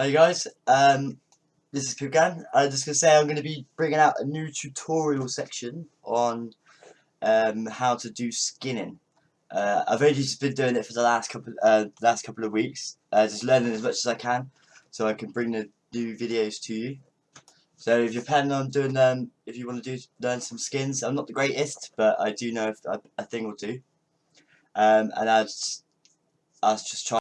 Hi guys, um, this is Kugan. I'm just going to say I'm going to be bringing out a new tutorial section on um, how to do skinning. Uh, I've only just been doing it for the last couple uh, last couple of weeks, uh, just learning as much as I can, so I can bring the new videos to you. So if you're planning on doing them, if you want to do learn some skins, I'm not the greatest, but I do know a, a thing or two. Um, and I was, I was just trying.